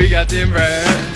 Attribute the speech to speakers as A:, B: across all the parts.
A: we
B: got them impression.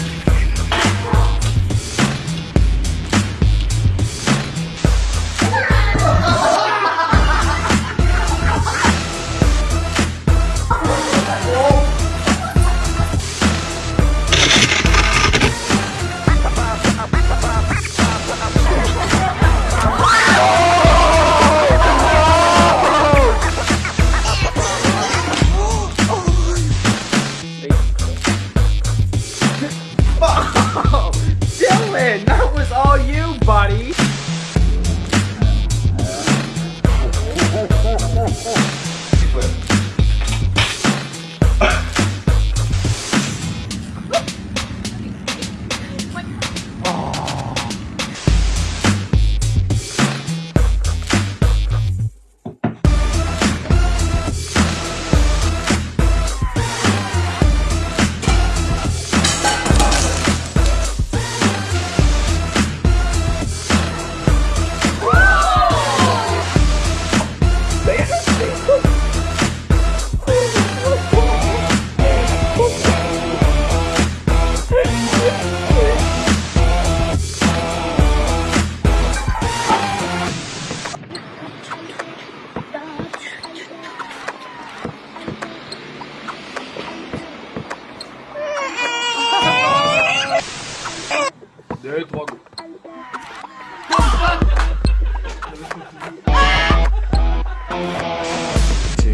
A: Two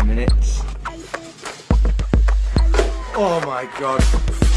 A: minutes. Oh my god.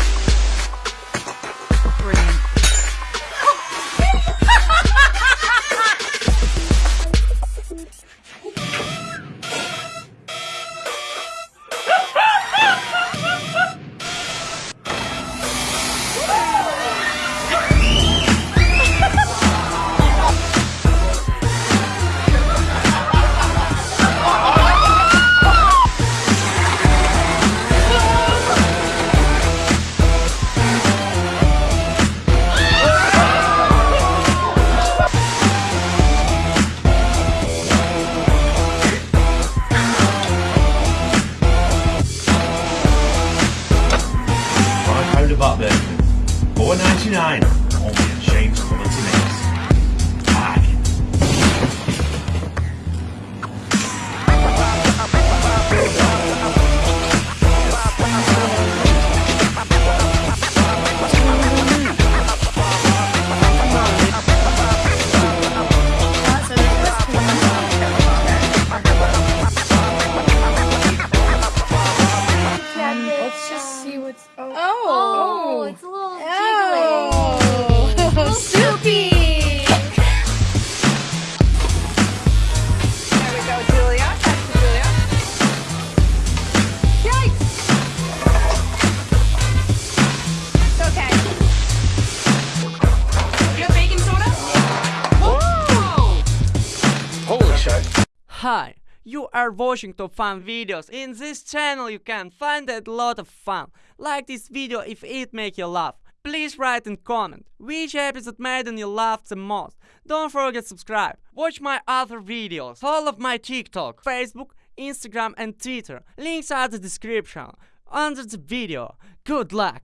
C: $4.99 only
B: at
D: Hi, you are watching top fun videos. In this channel you can find a lot of fun. Like this video if it make you laugh. Please write and comment which episode made you laugh the most. Don't forget subscribe. Watch my other videos. all of my TikTok, Facebook, Instagram and Twitter. Links are the description under the video. Good luck!